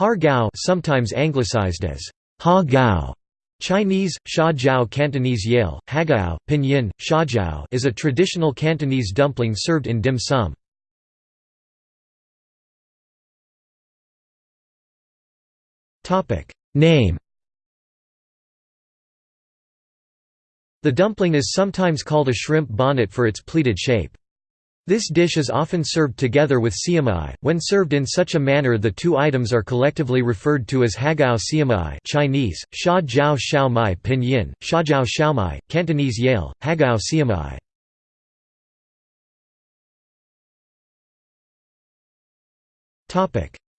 Har Gao sometimes anglicized as Ha Gao, Chinese, Sha Jiao Cantonese Yale, Hagao, Pinyin, Shajiao is a traditional Cantonese dumpling served in dim sum. Name The dumpling is sometimes called a shrimp bonnet for its pleated shape. This dish is often served together with siu mai. When served in such a manner the two items are collectively referred to as hagao siu mai Chinese, sha jiao xiao mai pinyin, sha jiao xiao mai, Cantonese Yale, hagao siamai.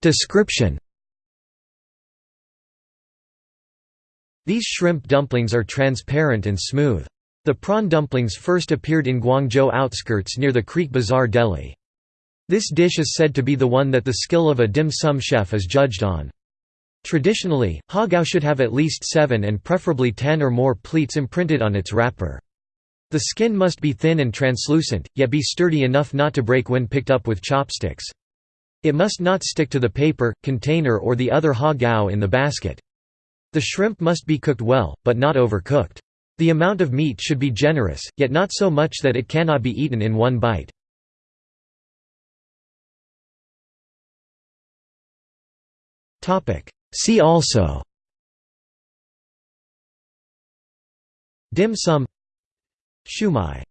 Description These shrimp dumplings are transparent and smooth. The prawn dumplings first appeared in Guangzhou outskirts near the Creek Bazaar Delhi. This dish is said to be the one that the skill of a dim sum chef is judged on. Traditionally, hagao should have at least seven and preferably ten or more pleats imprinted on its wrapper. The skin must be thin and translucent, yet be sturdy enough not to break when picked up with chopsticks. It must not stick to the paper, container or the other hagao in the basket. The shrimp must be cooked well, but not overcooked. The amount of meat should be generous, yet not so much that it cannot be eaten in one bite. See also. Dim sum. Shumai